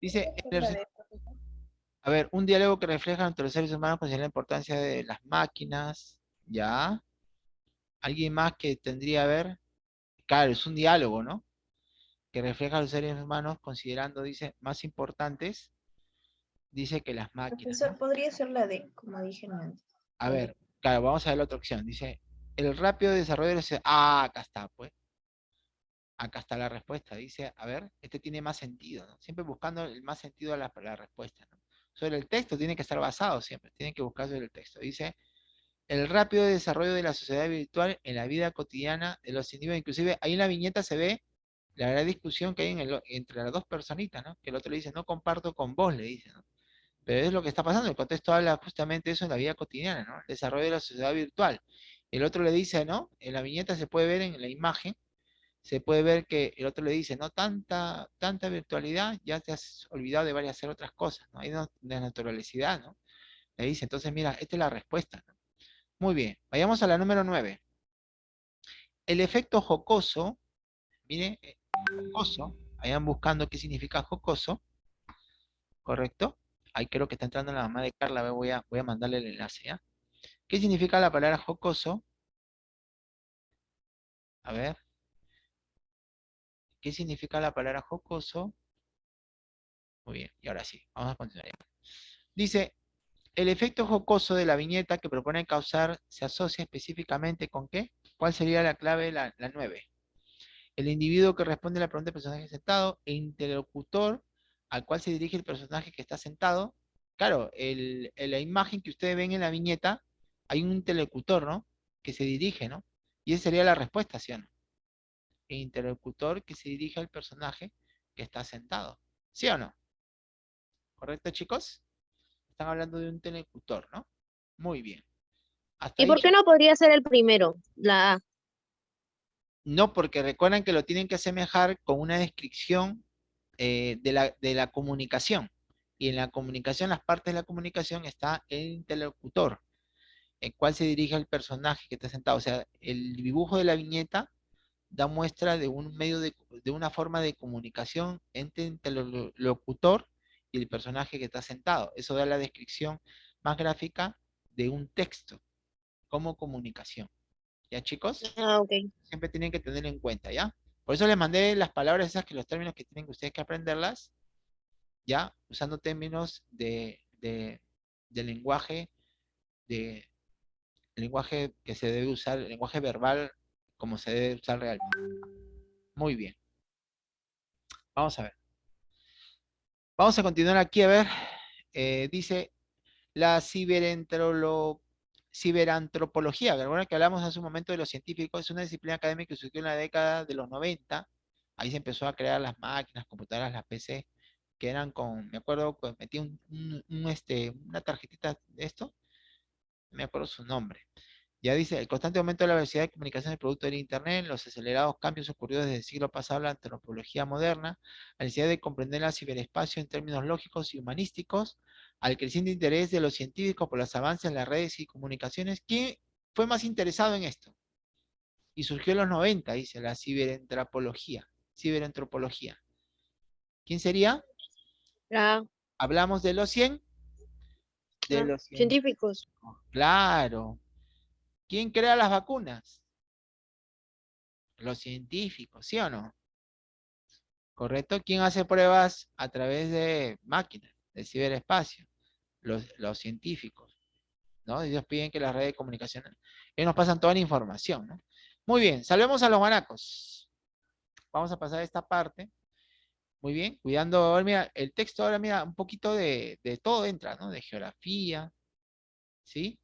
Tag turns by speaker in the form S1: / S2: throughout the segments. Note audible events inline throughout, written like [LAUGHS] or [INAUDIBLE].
S1: Dice, a ver, un diálogo que refleja entre los seres humanos con la importancia de las máquinas, ¿ya? ¿Alguien más que tendría a ver? Claro, es un diálogo, ¿no? Que refleja a los seres humanos considerando, dice, más importantes, dice que las máquinas.
S2: podría ser la de, como dije antes.
S1: A ver, claro, vamos a ver la otra opción. Dice, el rápido desarrollo de los... Ah, acá está, pues. Acá está la respuesta. Dice, a ver, este tiene más sentido, ¿no? Siempre buscando el más sentido a la, respuesta, ¿no? Sobre el texto tiene que estar basado siempre, tiene que buscar sobre el texto. Dice, el rápido desarrollo de la sociedad virtual en la vida cotidiana de los individuos. Inclusive ahí en la viñeta se ve la gran discusión que hay entre las dos personitas, ¿no? Que el otro le dice, no comparto con vos, le dice, ¿no? Pero es lo que está pasando, el contexto habla justamente de eso en la vida cotidiana, ¿no? El desarrollo de la sociedad virtual. El otro le dice, ¿no? En la viñeta se puede ver en la imagen, se puede ver que el otro le dice, no, tanta, tanta virtualidad, ya te has olvidado de varias hacer otras cosas, ¿no? Hay una naturalidad, ¿no? Le dice, entonces mira, esta es la respuesta. Muy bien, vayamos a la número 9. El efecto jocoso, mire, eh, jocoso, vayan buscando qué significa jocoso, ¿correcto? Ahí creo que está entrando la mamá de Carla, voy a, voy a mandarle el enlace, ¿ya? ¿Qué significa la palabra jocoso? A ver. ¿Qué significa la palabra jocoso? Muy bien, y ahora sí, vamos a continuar. Dice, el efecto jocoso de la viñeta que propone causar se asocia específicamente con qué? ¿Cuál sería la clave, la, la 9? El individuo que responde a la pregunta del personaje sentado e interlocutor al cual se dirige el personaje que está sentado. Claro, en la imagen que ustedes ven en la viñeta, hay un interlocutor, ¿no? Que se dirige, ¿no? Y esa sería la respuesta, ¿sí o no? El interlocutor que se dirige al personaje que está sentado. ¿Sí o no? ¿Correcto, chicos? Están hablando de un interlocutor, ¿no? Muy bien.
S3: ¿Y por qué no podría ser el primero, la A?
S1: No, porque recuerdan que lo tienen que asemejar con una descripción eh, de, la, de la comunicación. Y en la comunicación, las partes de la comunicación está el interlocutor el cual se dirige al personaje que está sentado. O sea, el dibujo de la viñeta da muestra de un medio de, una forma de comunicación entre, el locutor y el personaje que está sentado. Eso da la descripción más gráfica de un texto como comunicación. ¿Ya, chicos?
S3: Ah, ok.
S1: Siempre tienen que tener en cuenta, ¿ya? Por eso les mandé las palabras esas, que los términos que tienen ustedes que aprenderlas, ¿ya? Usando términos de, de lenguaje de, lenguaje que se debe usar, el lenguaje verbal como se debe usar realmente. Muy bien. Vamos a ver. Vamos a continuar aquí a ver. Eh, dice la ciberantropología, que que hablamos hace un momento de los científicos, es una disciplina académica que surgió en la década de los 90. Ahí se empezó a crear las máquinas, computadoras, las PC, que eran con, me acuerdo, metí un, este, una tarjetita de esto, me acuerdo su nombre. Ya dice, el constante aumento de la velocidad de comunicación del producto del Internet, los acelerados cambios ocurridos desde el siglo pasado, la antropología moderna, la necesidad de comprender el ciberespacio en términos lógicos y humanísticos, al creciente interés de los científicos por los avances en las redes y comunicaciones. ¿Quién fue más interesado en esto? Y surgió en los 90, dice, la ciberantropología. Ciberantropología. ¿Quién sería? Hablamos de los 100
S3: de los científicos.
S1: Claro. ¿Quién crea las vacunas? Los científicos, ¿sí o no? ¿Correcto? ¿Quién hace pruebas a través de máquinas, de ciberespacio? Los, científicos. ¿no? Ellos piden que las redes de comunicación, ellos nos pasan toda la información, ¿no? Muy bien, salvemos a los guanacos. Vamos a pasar a esta parte. Muy bien, cuidando, ahora mira, el texto ahora mira, un poquito de, todo entra, ¿no? De geografía, ¿sí?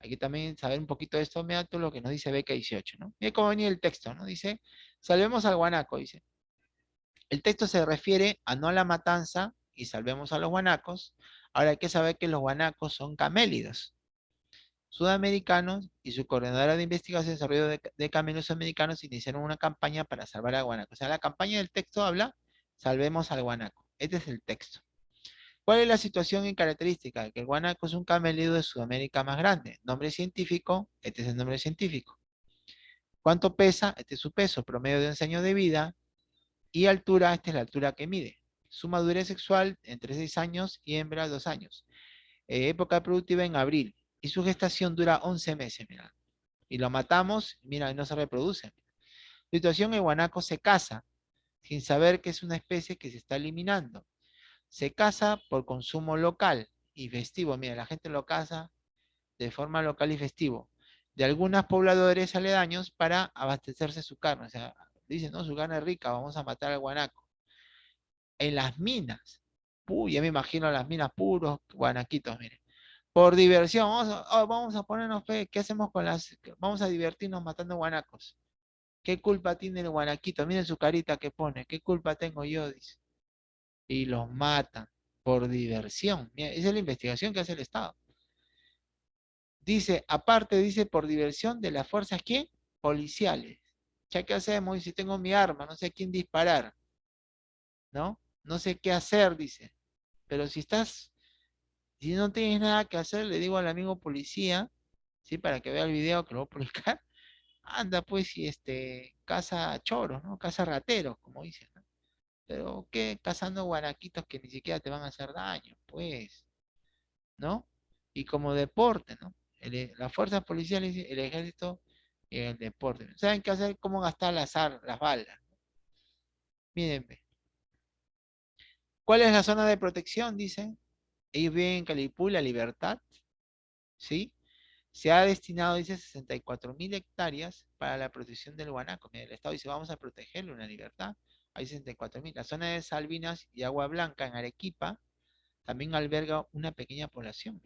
S1: Hay que también saber un poquito de esto, mira todo lo que nos dice Beca 18, ¿no? Mira cómo venía el texto, ¿no? Dice, salvemos al guanaco, dice. El texto se refiere a no a la matanza y salvemos a los guanacos. Ahora hay que saber que los guanacos son camélidos sudamericanos y su coordinadora de investigación y desarrollo de, de camelos americanos iniciaron una campaña para salvar a guanaco. O sea, la campaña del texto habla Salvemos al guanaco. Este es el texto. ¿Cuál es la situación y característica? Que el guanaco es un camelido de Sudamérica más grande. Nombre científico, este es el nombre científico. ¿Cuánto pesa? Este es su peso, promedio de un año de vida. Y altura, esta es la altura que mide. Su madurez sexual entre 6 años y hembra 2 años. Eh, época productiva en abril. Y su gestación dura 11 meses, mira. Y lo matamos, mira, no se reproduce. Situación, el guanaco se casa, sin saber que es una especie que se está eliminando. Se casa por consumo local y festivo. Mira, la gente lo caza de forma local y festivo. De algunos pobladores aledaños para abastecerse su carne. O sea, dicen, no, su carne es rica, vamos a matar al guanaco. En las minas. Uy, ya me imagino las minas puros guanaquitos, miren. Por diversión, vamos a, oh, vamos a ponernos fe, ¿qué hacemos con las, vamos a divertirnos matando guanacos? ¿Qué culpa tiene el guanaquito? Miren su carita que pone, ¿qué culpa tengo yo? Dice. Y los matan por diversión. esa es la investigación que hace el Estado. Dice, aparte, dice, por diversión de las fuerzas, ¿qué? Policiales. Ya, ¿qué hacemos? Si tengo mi arma, no sé a quién disparar. ¿No? No sé qué hacer, dice. Pero si estás, si no tienes nada que hacer, le digo al amigo policía, ¿sí? Para que vea el video que lo voy a publicar. [LAUGHS] Anda, pues, y este, casa choros, ¿no? Casa rateros, como dicen. Pero, ¿qué? Cazando guaraquitos que ni siquiera te van a hacer daño, pues. ¿No? Y como deporte, ¿no? E, las fuerzas policiales, el ejército y el deporte. ¿Saben qué hacer? ¿Cómo gastar las, las balas? Mírenme. ¿Cuál es la zona de protección? Dicen. Ellos viven en Calipú, La Libertad. ¿Sí? Se ha destinado, dice, 64 mil hectáreas para la protección del guanaco. el Estado dice, vamos a protegerlo en la libertad. Hay 64 mil. La zona de Salvinas y Agua Blanca en Arequipa también alberga una pequeña población,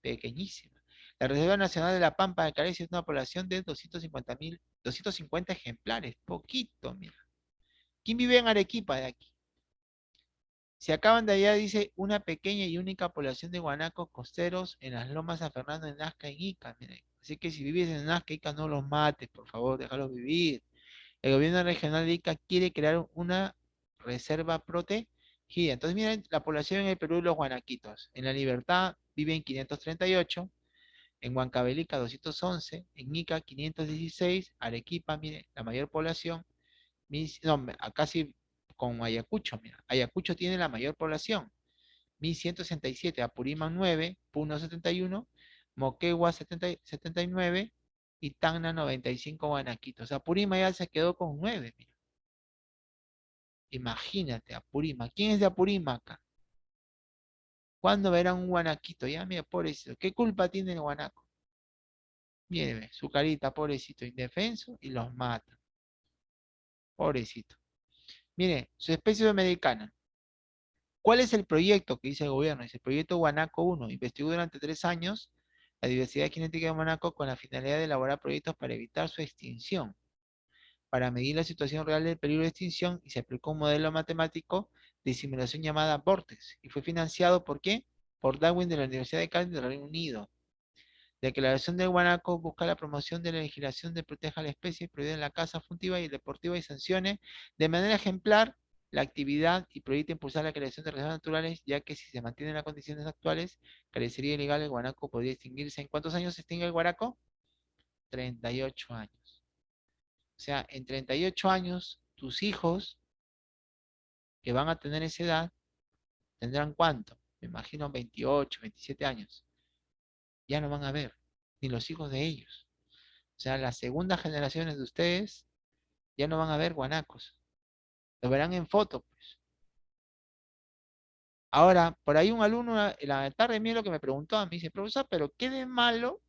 S1: pequeñísima. La Reserva Nacional de la Pampa de Carecia es una población de 250 mil, 250 ejemplares, poquito, mira. ¿Quién vive en Arequipa de aquí? Se acaban de allá, dice, una pequeña y única población de guanacos costeros en las lomas San Fernando, en Nazca y Ica. Así que si vives en Nazca y Ica, no los mates, por favor, déjalos vivir. El gobierno regional de Ica quiere crear una reserva protegida. Entonces, miren, la población en el Perú, los guanaquitos. En la Libertad viven 538, en Huancavelica 211, en Ica 516, Arequipa, mire, la mayor población, no, casi con Ayacucho, mira, Ayacucho tiene la mayor población, 1167, Apurímac 9, Puno 71, Moquegua 79 y Tacna 95 Guanaquito. O sea, Apurímac ya se quedó con 9, mira. Imagínate, Apurímac. ¿Quién es de Apurímac acá? ¿Cuándo verán un guanaquito? Ya, mira, pobrecito. ¿Qué culpa tiene el guanaco? Mire, su carita, pobrecito, indefenso, y los mata. Pobrecito. Mire, su especie americana. ¿Cuál es el proyecto que dice el gobierno? Dice el proyecto Guanaco 1. Investigó durante tres años la diversidad genética de Guanaco con la finalidad de elaborar proyectos para evitar su extinción. Para medir la situación real del peligro de extinción y se aplicó un modelo matemático de simulación llamada Vortex y fue financiado ¿por qué? Por Darwin de la Universidad de Cali del Reino Unido. La declaración del Guanaco busca la promoción de la legislación de proteja a la especie, prohibida en la caza funtiva y deportiva y sancione de manera ejemplar la actividad y proyecta impulsar la creación de reservas naturales, ya que si se mantienen las condiciones actuales, carecería ilegal el guanaco podría extinguirse. ¿En cuántos años se extingue el guanaco? 38 años. O sea, en 38 años, tus hijos que van a tener esa edad, tendrán cuánto? Me imagino 28, 27 años. Ya no van a ver, ni los hijos de ellos. O sea, las segundas generaciones de ustedes ya no van a ver guanacos. Lo verán en foto, pues. Ahora, por ahí un alumno en la tarde mío lo que me preguntó a mí, dice, profesor, pero ¿qué de malo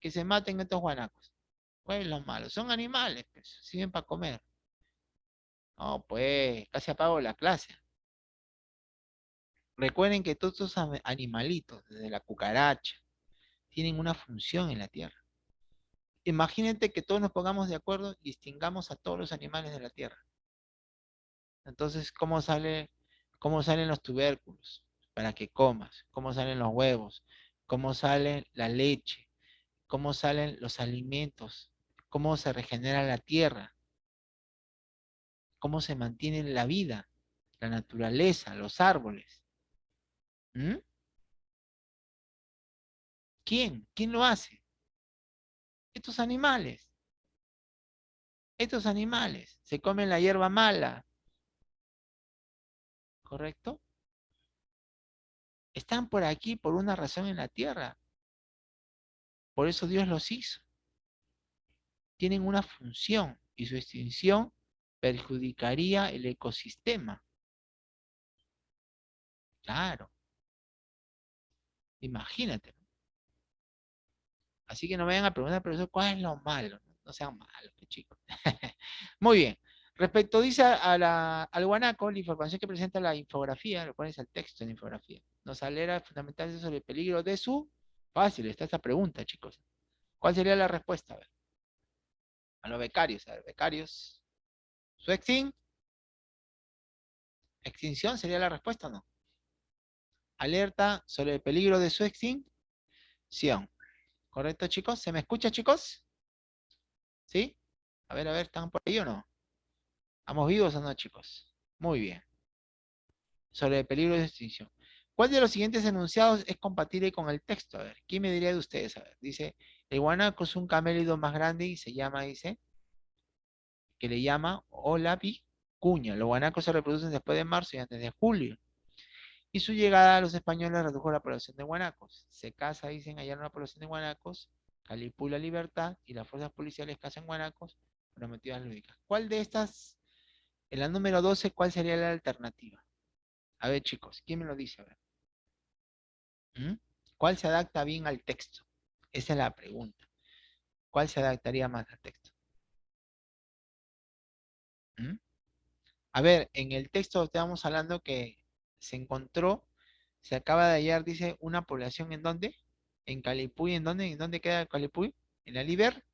S1: que se maten estos guanacos? ¿Cuál es lo malo? Son animales, pues, sirven para comer. No, pues, casi apago la clase. Recuerden que todos estos animalitos, desde la cucaracha, tienen una función en la Tierra. Imagínate que todos nos pongamos de acuerdo y extingamos a todos los animales de la Tierra. Entonces, ¿cómo, cómo salen los tubérculos? Para que comas. ¿Cómo salen los huevos? ¿Cómo sale la leche? ¿Cómo salen los alimentos? ¿Cómo se regenera la Tierra? cómo se mantiene la vida, la naturaleza, los árboles. ¿Mm? ¿Quién? ¿Quién lo hace? Estos animales. Estos animales se comen la hierba mala. ¿Correcto? Están por aquí por una razón en la tierra. Por eso Dios los hizo. Tienen una función y su extinción perjudicaría el ecosistema. Claro. Imagínate. Así que no vayan a preguntar, profesor, ¿cuál es lo malo? No sean malos, chicos. [LAUGHS] Muy bien. Respecto, dice al guanaco, la información que presenta la infografía, lo pones al texto en la infografía, nos alerta fundamentalmente sobre el peligro de su... Fácil, está esta pregunta, chicos. ¿Cuál sería la respuesta? A los becarios, a ver, becarios. ¿Su extin? ¿Extinción sería la respuesta o no? Alerta sobre el peligro de su extinción. ¿Correcto, chicos? ¿Se me escucha, chicos? ¿Sí? A ver, a ver, ¿están por ahí o no? ¿Estamos vivos o no, chicos? Muy bien. Sobre el peligro de extinción. ¿Cuál de los siguientes enunciados es compatible con el texto? A ver, ¿quién me diría de ustedes? A ver, dice, el guanaco es un camélido más grande y se llama, dice, que le llama cuña. Los guanacos se reproducen después de marzo y antes de julio. Y su llegada a los españoles redujo la población de guanacos. Se casa, dicen, allá una población de guanacos, Calipú la libertad y las fuerzas policiales cazan guanacos prometidas lúdicas. ¿Cuál de estas, en la número 12, cuál sería la alternativa? A ver, chicos, ¿quién me lo dice? ¿Mm? ¿Cuál se adapta bien al texto? Esa es la pregunta. ¿Cuál se adaptaría más al texto? ¿Mm? A ver, en el texto estamos hablando que se encontró, se acaba de hallar, dice, una población en dónde? En Calipuy, ¿en dónde? ¿En dónde queda Calipuy? En la Liber,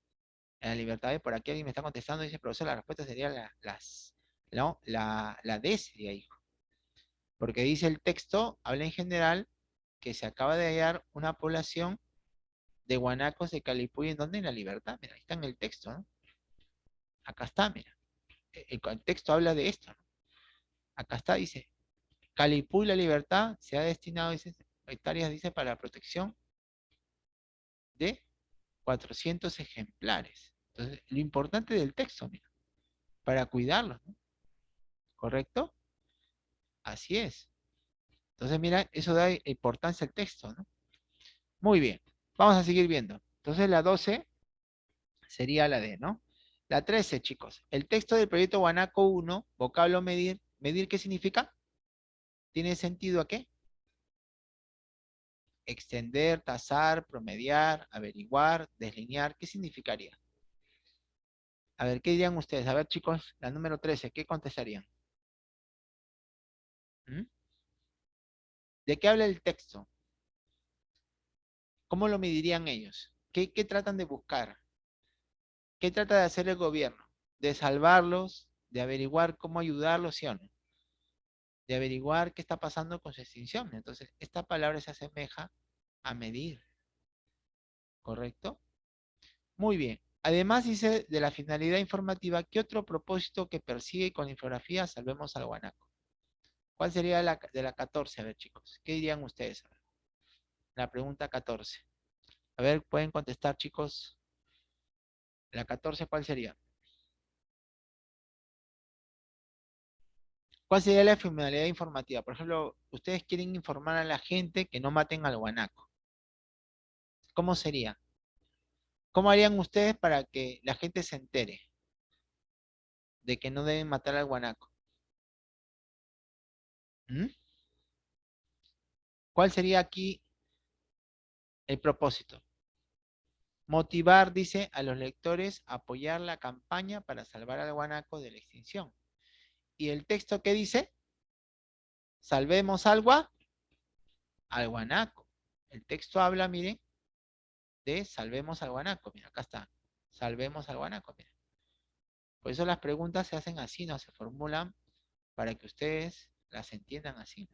S1: en la Libertad. Por aquí alguien me está contestando, dice, profesor, la respuesta sería la, las, no, la, la hijo. Porque dice el texto, habla en general, que se acaba de hallar una población de guanacos de Calipuy, ¿en dónde? En la Libertad. Mira, ahí está en el texto, ¿no? Acá está, mira. E, el, texto habla de esto, ¿no? Acá está, dice, Calipú y la libertad se ha destinado dice, hectáreas, dice, para la protección de 400 ejemplares. Entonces, lo importante del texto, mira, para cuidarlos, ¿no? ¿Correcto? Así es. Entonces, mira, eso da importancia al texto, ¿no? Muy bien. Vamos a seguir viendo. Entonces, la 12 sería la D, ¿no? La 13, chicos. El texto del proyecto Guanaco 1, vocablo medir. ¿Medir qué significa? ¿Tiene sentido a qué? Extender, tasar, promediar, averiguar, deslinear. ¿Qué significaría? A ver, ¿qué dirían ustedes? A ver, chicos, la número 13, ¿qué contestarían? ¿Mm? ¿De qué habla el texto? ¿Cómo lo medirían ellos? ¿Qué, ¿Qué, tratan de buscar? ¿Qué trata de hacer el gobierno? ¿De salvarlos? ¿De averiguar cómo ayudarlos, sí o no? de averiguar qué está pasando con su extinción. Entonces, esta palabra se asemeja a medir. ¿Correcto? Muy bien. Además dice de la finalidad informativa, ¿qué otro propósito que persigue con infografía Salvemos al Guanaco? ¿Cuál sería de la 14? A ver, chicos. ¿Qué dirían ustedes? La pregunta 14. A ver, pueden contestar, chicos. La 14, ¿cuál sería? ¿Cuál sería la finalidad informativa? Por ejemplo, ustedes quieren informar a la gente que no maten al guanaco. ¿Cómo sería? ¿Cómo harían ustedes para que la gente se entere de que no deben matar al guanaco? ¿Cuál sería aquí el propósito? Motivar, dice, a los lectores a apoyar la campaña para salvar al guanaco de la extinción. ¿Y el texto qué dice? Salvemos al, al guanaco. El texto habla, miren, de salvemos al guanaco. Mira, acá está. Salvemos al guanaco. Por eso las preguntas se hacen así, no se formulan para que ustedes las entiendan así.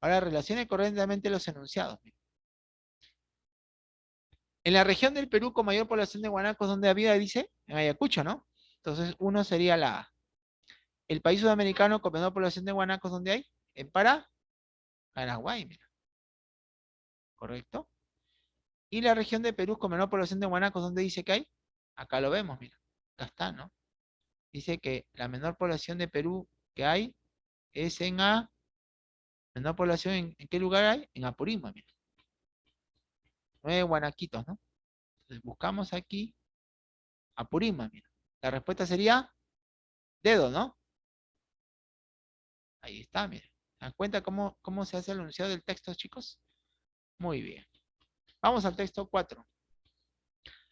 S1: Ahora, relacione correctamente los enunciados. En la región del Perú con mayor población de guanacos, donde había, dice, en Ayacucho, ¿no? Entonces, uno sería la A. El país sudamericano con menor población de guanacos, ¿dónde hay? En Pará, Paraguay, mira. ¿Correcto? Y la región de Perú con menor población de guanacos, ¿dónde dice que hay? Acá lo vemos, mira. Acá está, ¿no? Dice que la menor población de Perú que hay es en población, ¿en, en qué lugar hay? En Apurímac, mira. Nueve guanaquitos, ¿no? Entonces buscamos aquí Apurímac, mira. La respuesta sería dedo, ¿no? Ahí está, mira. ¿Se dan cuenta cómo, cómo se hace el enunciado del texto, chicos? Muy bien. Vamos al texto 4.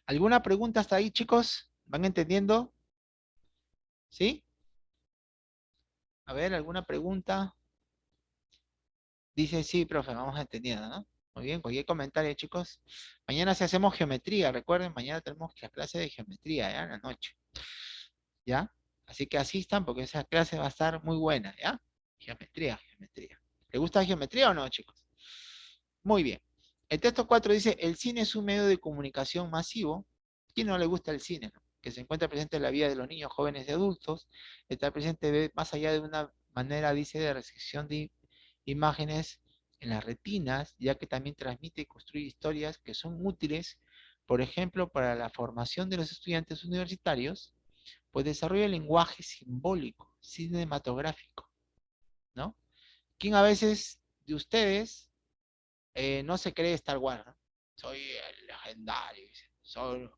S1: ¿Alguna pregunta hasta ahí, chicos? ¿Van entendiendo? ¿Sí? A ver, ¿alguna pregunta? Dice, sí, profe, vamos entendiendo, ¿no? Muy bien, cualquier comentario, chicos. Mañana si hacemos geometría, recuerden, mañana tenemos la clase de geometría, ¿ya? En la noche. ¿Ya? Así que asistan porque esa clase va a estar muy buena, ¿ya? Geometría, geometría. ¿Le gusta geometría o no, chicos? Muy bien. El texto 4 dice, el cine es un medio de comunicación masivo. ¿Quién no le gusta el cine? Que se encuentra presente en la vida de los niños, jóvenes y adultos. Está presente más allá de una manera, dice, de recepción de imágenes en las retinas, ya que también transmite y construye historias que son útiles, por ejemplo, para la formación de los estudiantes universitarios, pues desarrolla el lenguaje simbólico, cinematográfico, ¿no? ¿Quién a veces de ustedes eh, no se cree Star Wars? Soy el legendario, soy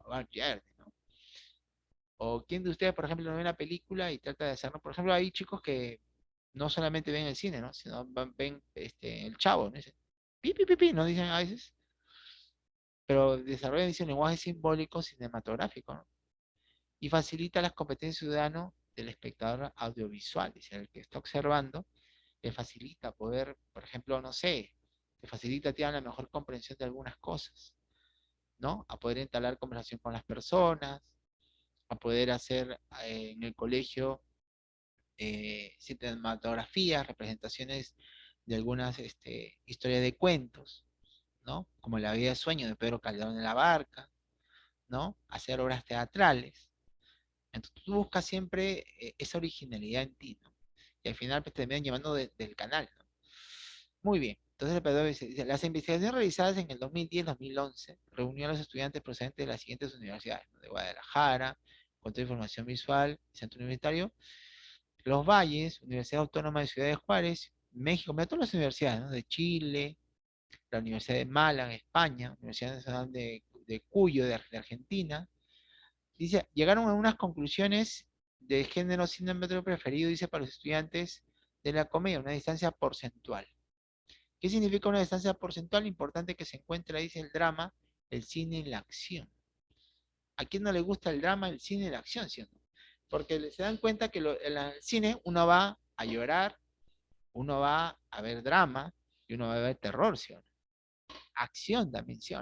S1: ¿no? O quién de ustedes, por ejemplo, no ve una película y trata de hacerlo. Por ejemplo, hay chicos que no solamente ven el cine, ¿no? Sino ven este, el chavo, ¿no? Dicen, pi, pi, pi, pi, ¿no? Dicen a veces. Pero desarrollan, un lenguaje simbólico cinematográfico, ¿no? Y facilita las competencias ciudadanas del espectador audiovisual, dice, el que está observando, le facilita poder, por ejemplo, no sé, te facilita tiene la mejor comprensión de algunas cosas, ¿no? A poder entablar conversación con las personas, a poder hacer eh, en el colegio eh, cinematografías, representaciones de algunas este, historias de cuentos, ¿no? Como La vida de sueño de Pedro Calderón de la Barca, ¿no? Hacer obras teatrales. Entonces tú buscas siempre eh, esa originalidad en ti, ¿no? Y al final pues, te terminan llevando del canal, ¿no? Muy bien. Entonces el dice, las investigaciones realizadas en el 2010-2011 reunió a los estudiantes procedentes de las siguientes universidades, de Guadalajara, Control de Información Visual, Centro Universitario, los Valles, Universidad Autónoma de Ciudad de Juárez, México, mira todas las universidades, de Chile, la Universidad de Málaga, España, Universidad Nacional de, Cuyo, de, Argentina. Dice, llegaron a unas conclusiones de género cinematográfico preferido, dice, para los estudiantes de la comedia, una distancia porcentual. ¿Qué significa una distancia porcentual? Importante que se encuentra, dice el drama, el cine y la acción. ¿A quién no le gusta el drama, el cine y la acción? ¿sí porque se dan cuenta que en el cine uno va a llorar, uno va a ver drama y uno va a ver terror, ¿sí Acción también, ¿sí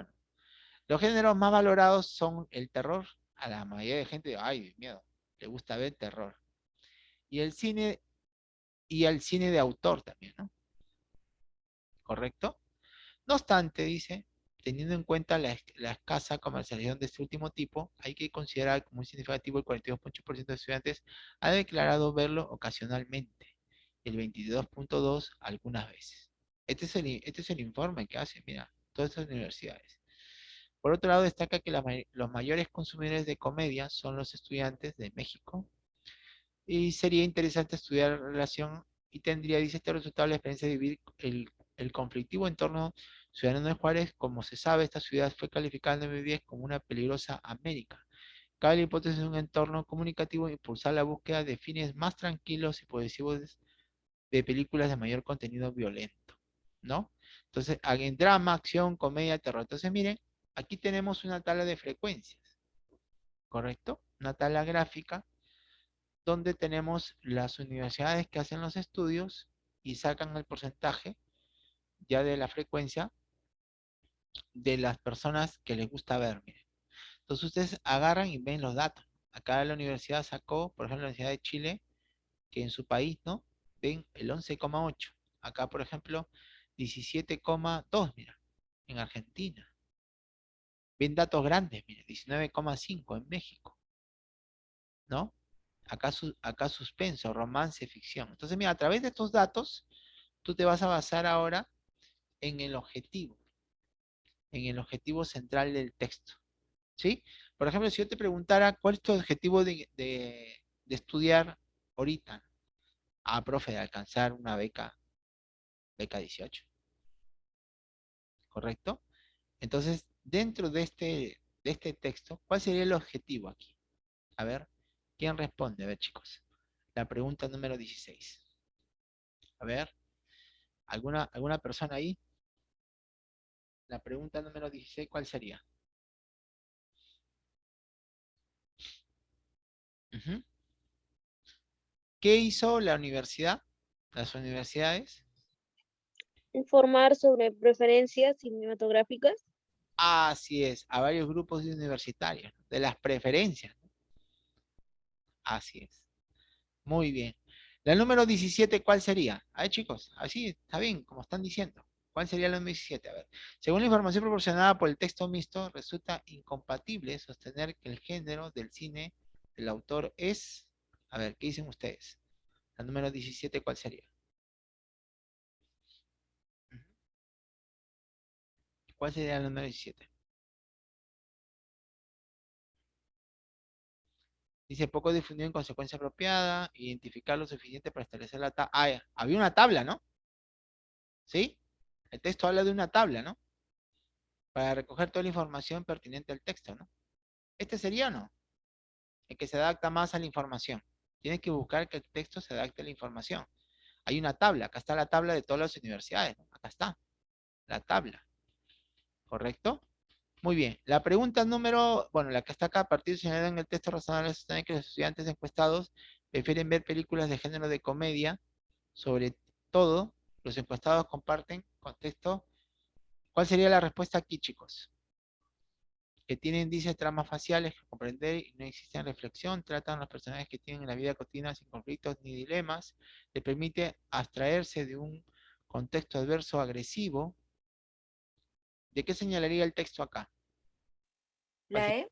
S1: Los géneros más valorados son el terror. A la mayoría de gente, ay, miedo, le gusta ver terror. Y el cine, y el cine de autor también, ¿no? ¿Correcto? No obstante, dice, Teniendo en cuenta la, escasa comercialización de este último tipo, hay que considerar como muy significativo el 42.8% de estudiantes ha declarado verlo ocasionalmente, el 22.2% algunas veces. Este es, el, este es el informe que hace, mira, todas estas universidades. Por otro lado, destaca que los mayores consumidores de comedia son los estudiantes de México. Y sería interesante estudiar la relación y tendría, dice este resultado, la experiencia de vivir el, el conflictivo entorno Ciudadano de Juárez, como se sabe, esta ciudad fue calificada en 2010 como una peligrosa América. Cabe la hipótesis de un entorno comunicativo impulsar la búsqueda de fines más tranquilos y posesivos de películas de mayor contenido violento, ¿no? Entonces, en drama, acción, comedia, terror. Entonces, miren, aquí tenemos una tabla de frecuencias, ¿correcto? Una tabla gráfica donde tenemos las universidades que hacen los estudios y sacan el porcentaje ya de la frecuencia de las personas que les gusta ver. Entonces ustedes agarran y ven los datos. Acá la universidad sacó, por ejemplo, la Universidad de Chile, que en su país, ¿no? Ven el 11,8. Acá, por ejemplo, 17,2, mira, en Argentina. Ven datos grandes, mira, 19,5 en México. ¿No? Acá, acá suspenso, romance, ficción. Entonces, mira, a través de estos datos, tú te vas a basar ahora en el objetivo en el objetivo central del texto. ¿Sí? Por ejemplo, si yo te preguntara cuál es tu objetivo de, estudiar ahorita. Ah, profe, de alcanzar una beca beca 18. ¿Correcto? Entonces, dentro de este, de este texto, ¿cuál sería el objetivo aquí? A ver, ¿quién responde? A ver, chicos. La pregunta número 16. A ver, ¿alguna, alguna persona ahí? La pregunta número 16, ¿cuál sería? ¿Qué hizo la universidad? Las universidades.
S3: Informar sobre preferencias cinematográficas.
S1: Así es, a varios grupos de universitarios, de las preferencias. Así es. Muy bien. La número 17, ¿cuál sería? A ver, chicos, así está bien, como están diciendo. ¿Cuál sería la número 17? A ver. Según la información proporcionada por el texto mixto, resulta incompatible sostener que el género del cine del autor es... A ver, ¿qué dicen ustedes? La número 17, ¿cuál sería? ¿Cuál sería la número 17? Dice, poco difundido en consecuencia apropiada, identificar lo suficiente para establecer la tabla. Ah, había una tabla, ¿no? ¿Sí? El texto habla de una tabla, ¿no? Para recoger toda la información pertinente al texto, ¿no? ¿Este sería no? El que se adapta más a la información. Tienes que buscar que el texto se adapte a la información. Hay una tabla, acá está la tabla de todas las universidades. Acá está, la tabla. ¿Correcto? Muy bien. La pregunta número, bueno, la que está acá, a partir de en el texto razonable, sostiene que los estudiantes encuestados prefieren ver películas de género de comedia, sobre todo, los encuestados comparten contexto. ¿Cuál sería la respuesta aquí, chicos? Que tienen índices tramas faciales que comprender y no existen reflexión, tratan a los personajes que tienen en la vida cotidiana sin conflictos ni dilemas, le permite abstraerse de un contexto adverso agresivo. ¿De qué señalaría el texto acá?
S2: La E.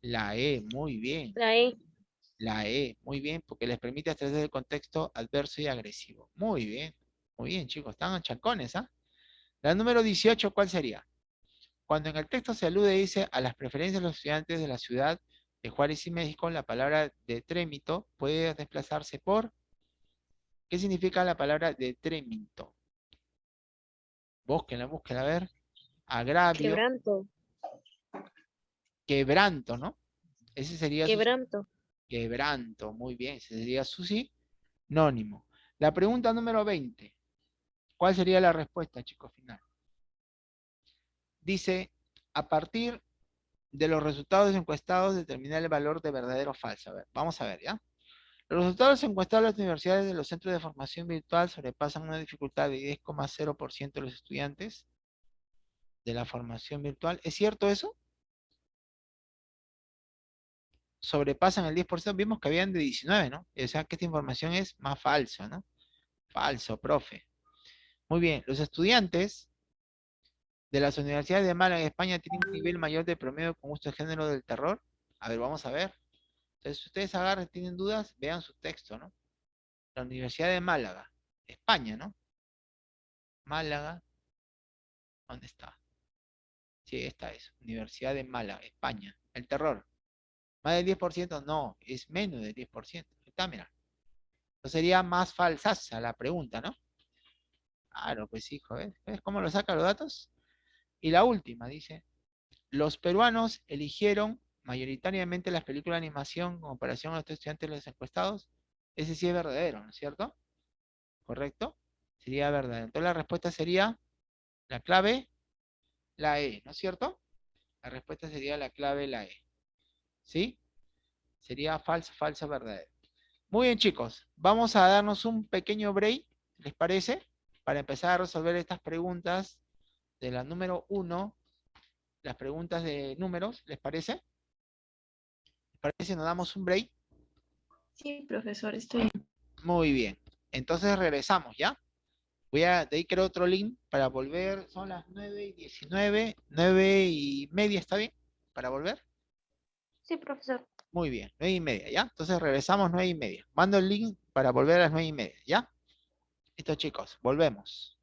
S1: La E, muy bien.
S3: La E.
S1: La E, muy bien, porque les permite abstraerse del contexto adverso y agresivo. Muy bien, muy bien, chicos, están chancones, ¿ah? La número 18, ¿cuál sería? Cuando en el texto se alude, dice, a las preferencias de los estudiantes de la ciudad de Juárez y México, la palabra de trémito puede desplazarse por... ¿Qué significa la palabra de trémito? Búsquenla, búsquenla, a ver. Agravio.
S3: Quebranto.
S1: Quebranto, ¿no? Ese sería su-
S3: Quebranto.
S1: Quebranto, muy bien, ese sería su sinónimo. La pregunta número 20. ¿Cuál sería la respuesta, chicos, final? Dice, a partir de los resultados encuestados, determinar el valor de verdadero o falso. A ver, vamos a ver, ¿ya? Los resultados encuestados de las universidades de los centros de formación virtual sobrepasan una dificultad de 10,0% de los estudiantes de la formación virtual. ¿Es cierto eso? sobrepasan el 10%, vimos que habían de 19, ¿no? O sea que esta información es más falsa, ¿no? Falso, profe. Muy bien, los estudiantes de las universidades de Málaga, España, tienen un nivel mayor de promedio con gusto de género del terror. A ver, vamos a ver. Entonces, si ustedes agarran, tienen dudas, vean su texto, ¿no? La Universidad de Málaga, España, ¿no? Málaga, ¿dónde está? Sí, esta es, Universidad de Málaga, España. El terror. ¿Más del 10%? No, es menos del 10%. Está, mira. Entonces sería más falsaza la pregunta, ¿no? Claro, pues hijo, ¿ves? ¿Ves cómo lo saca los datos? Y la última, dice, los peruanos eligieron mayoritariamente las películas de animación en comparación a los estudiantes de los encuestados. Ese sí es verdadero, ¿no es cierto? ¿Correcto? Sería verdadero. Entonces la respuesta sería, la clave, la E, ¿no es cierto? La respuesta sería la clave, la E. ¿Sí? Sería falso, falso, verdadero. Muy bien, chicos. Vamos a darnos un pequeño break, ¿les parece? Para empezar a resolver estas preguntas de la número 1, las preguntas de números, ¿les parece? ¿Les parece si nos damos un break?
S2: Sí, profesor, estoy.
S1: Muy bien. Entonces regresamos, ¿ya? Voy a, de ahí creo otro link para volver. Son las 9 y 19, 9 y media, ¿está bien? Para volver.
S3: Sí, profesor.
S1: Muy bien, 9 y media, ¿ya? Entonces regresamos 9 y media. Mando el link para volver a las 9 y media, ¿ya? Listo, chicos, volvemos.